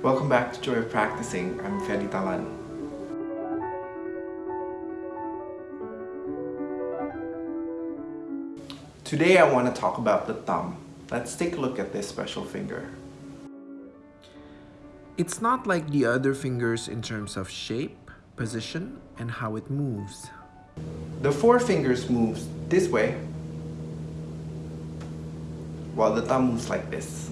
Welcome back to Joy of Practicing. I'm Fedi Talan. Today I want to talk about the thumb. Let's take a look at this special finger. It's not like the other fingers in terms of shape, position, and how it moves. The four fingers moves this way, while the thumb moves like this.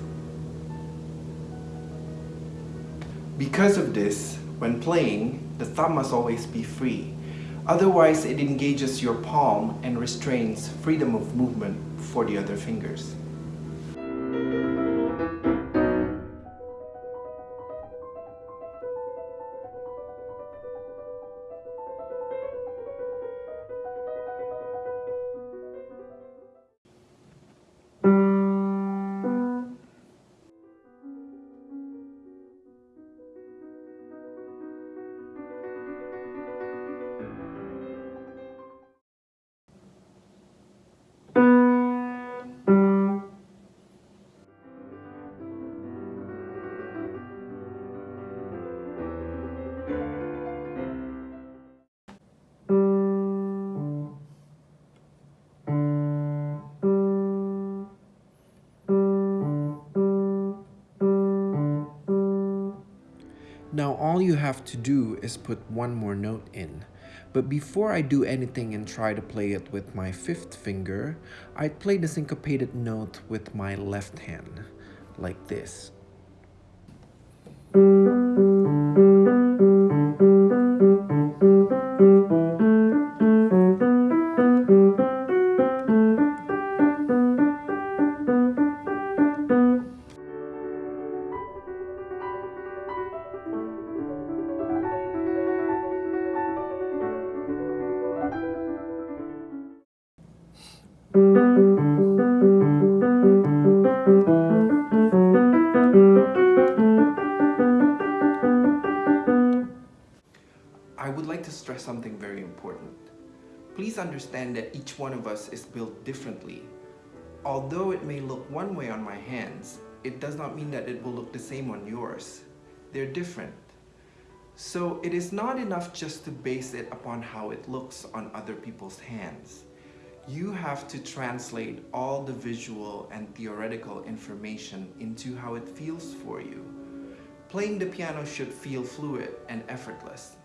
Because of this, when playing, the thumb must always be free. Otherwise, it engages your palm and restrains freedom of movement for the other fingers. All you have to do is put one more note in. But before I do anything and try to play it with my fifth finger, I'd play the syncopated note with my left hand, like this. I would like to stress something very important. Please understand that each one of us is built differently. Although it may look one way on my hands, it does not mean that it will look the same on yours. They're different. So it is not enough just to base it upon how it looks on other people's hands. You have to translate all the visual and theoretical information into how it feels for you. Playing the piano should feel fluid and effortless.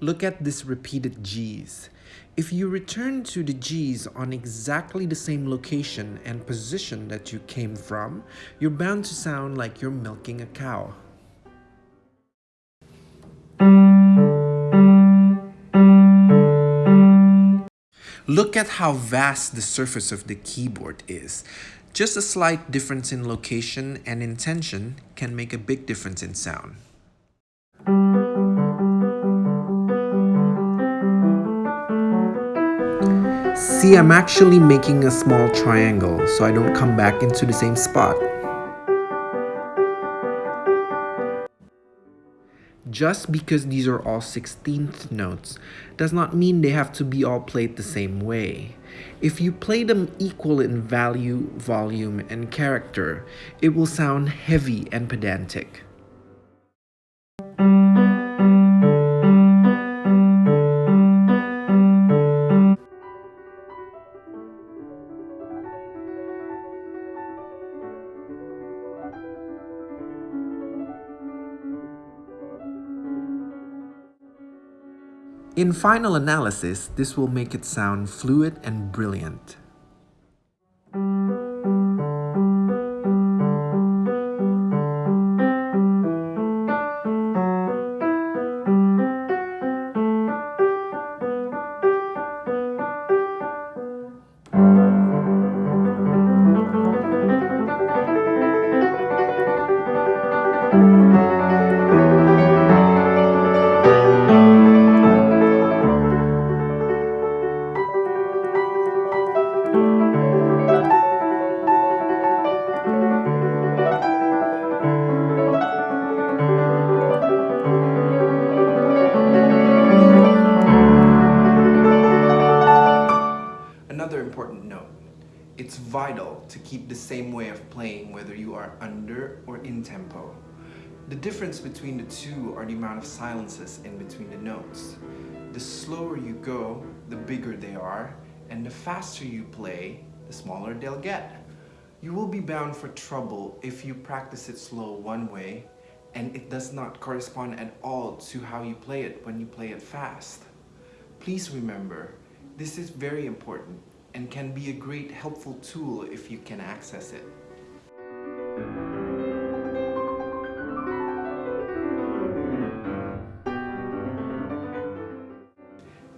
Look at this repeated G's. If you return to the G's on exactly the same location and position that you came from, you're bound to sound like you're milking a cow. Look at how vast the surface of the keyboard is. Just a slight difference in location and intention can make a big difference in sound. See, I'm actually making a small triangle so I don't come back into the same spot. Just because these are all 16th notes does not mean they have to be all played the same way. If you play them equal in value, volume, and character, it will sound heavy and pedantic. In final analysis, this will make it sound fluid and brilliant. Vital to keep the same way of playing whether you are under or in tempo. The difference between the two are the amount of silences in between the notes. The slower you go, the bigger they are, and the faster you play, the smaller they'll get. You will be bound for trouble if you practice it slow one way and it does not correspond at all to how you play it when you play it fast. Please remember, this is very important and can be a great helpful tool if you can access it.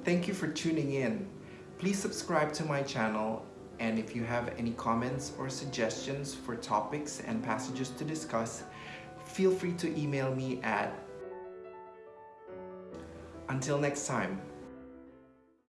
Thank you for tuning in. Please subscribe to my channel and if you have any comments or suggestions for topics and passages to discuss, feel free to email me at until next time,